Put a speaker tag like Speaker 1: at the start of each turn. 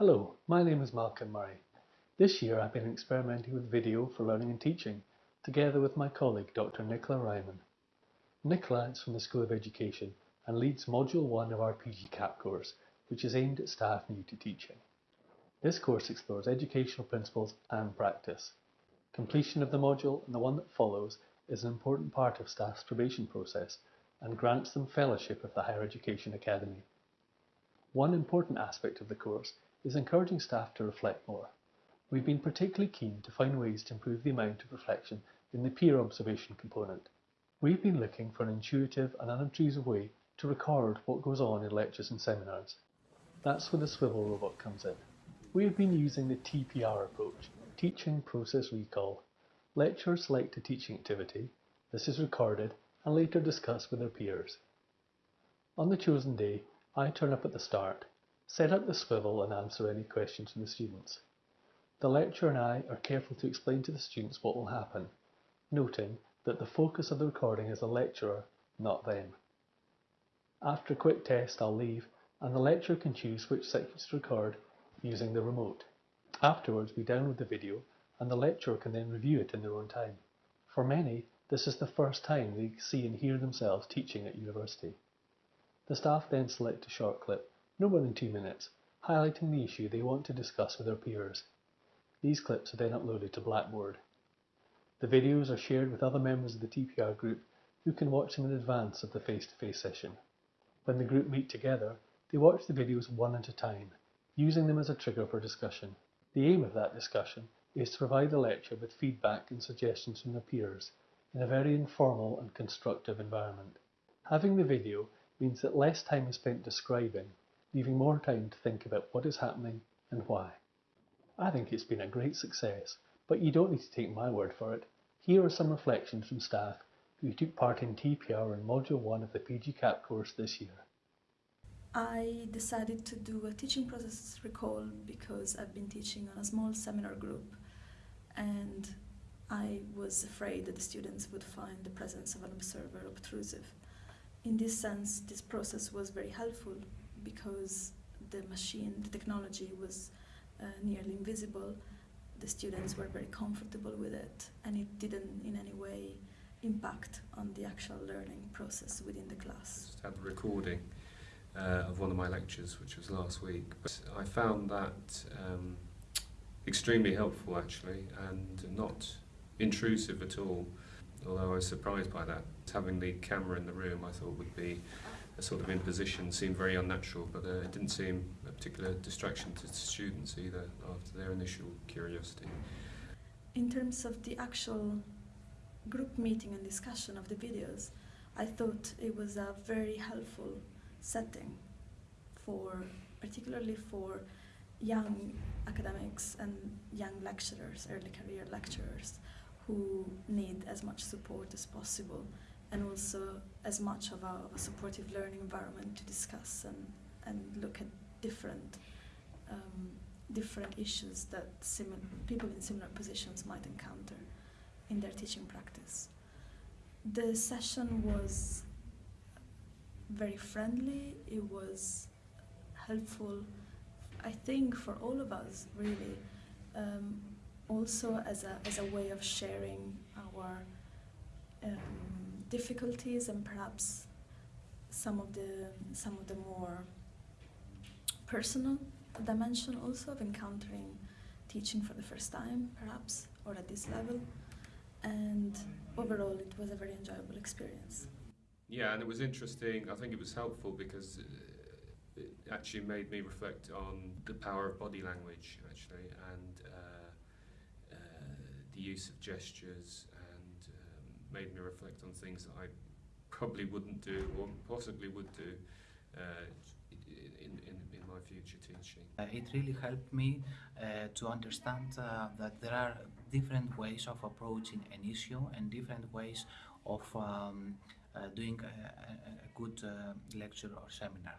Speaker 1: Hello, my name is Malcolm Murray. This year I've been experimenting with video for learning and teaching, together with my colleague Dr Nicola Reimann. Nicola is from the School of Education and leads Module 1 of our PG CAP course, which is aimed at staff new to teaching. This course explores educational principles and practice. Completion of the module and the one that follows is an important part of staff's probation process and grants them fellowship of the Higher Education Academy. One important aspect of the course is encouraging staff to reflect more. We've been particularly keen to find ways to improve the amount of reflection in the peer observation component. We've been looking for an intuitive and unobtrusive way to record what goes on in lectures and seminars. That's where the Swivl robot comes in. We have been using the TPR approach, Teaching Process Recall. Lecturers select a teaching activity, this is recorded and later discussed with their peers. On the chosen day, I turn up at the start, set up the Swivl and answer any questions from the students. The lecturer and I are careful to explain to the students what will happen, noting that the focus of the recording is the lecturer, not them. After a quick test, I'll leave and the lecturer can choose which sections to record using the remote. Afterwards, we download the video and the lecturer can then review it in their own time. For many, this is the first time they see and hear themselves teaching at university. The staff then select a short clip, no more than two minutes, highlighting the issue they want to discuss with their peers. These clips are then uploaded to Blackboard. The videos are shared with other members of the TPR group who can watch them in advance of the face-to-face -face session. When the group meet together, they watch the videos one at a time, using them as a trigger for discussion. The aim of that discussion is to provide the lecture with feedback and suggestions from their peers in a very informal and constructive environment. Having the video means that less time is spent describing, leaving more time to think about what is happening and why. I think it's been a great success, but you don't need to take my word for it. Here are some reflections from staff who took part in TPR in Module 1 of the PG CAP course this year.
Speaker 2: I decided to do a teaching process recall because I've been teaching on a small seminar group and I was afraid that the students would find the presence of an observer obtrusive. In this sense, this process was very helpful because the machine, the technology was uh, nearly invisible. The students were very comfortable with it and it didn't in any way impact on the actual learning process within the class.
Speaker 3: I Just had the recording uh, of one of my lectures, which was last week. But I found that um, extremely helpful actually, and not intrusive at all. Although I was surprised by that. Having the camera in the room I thought would be sort of imposition, seemed very unnatural, but uh, it didn't seem a particular distraction to students either after their initial curiosity.
Speaker 2: In terms of the actual group meeting and discussion of the videos, I thought it was a very helpful setting for particularly for young academics and young lecturers, early career lecturers, who need as much support as possible and also as much of a, a supportive learning environment to discuss and, and look at different um, different issues that people in similar positions might encounter in their teaching practice. The session was very friendly, it was helpful, I think, for all of us, really. Um, also as a, as a way of sharing our um, difficulties and perhaps some of the some of the more personal dimension also of encountering teaching for the first time perhaps or at this level and overall it was a very enjoyable experience.
Speaker 3: Yeah, and it was interesting. I think it was helpful because it actually made me reflect on the power of body language, actually, and uh, uh, the use of gestures, made me reflect on things that I probably wouldn't do or possibly would do uh, in, in, in my future teaching.
Speaker 4: Uh, it really helped me uh, to understand uh, that there are different ways of approaching an issue and different ways of um, uh, doing a, a, good uh, lecture or seminar.